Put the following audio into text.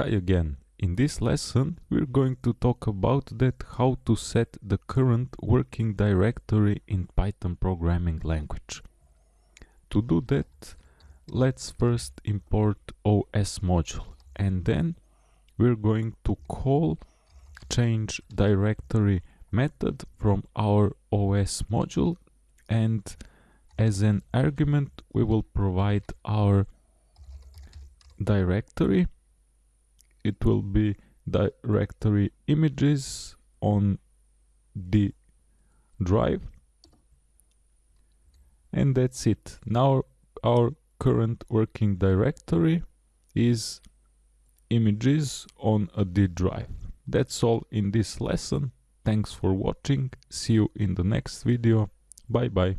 Hi again. In this lesson we're going to talk about that how to set the current working directory in Python programming language. To do that let's first import OS module and then we're going to call change directory method from our OS module and as an argument we will provide our directory it will be directory images on the drive. And that's it. Now our current working directory is images on a D drive. That's all in this lesson. Thanks for watching. See you in the next video. Bye bye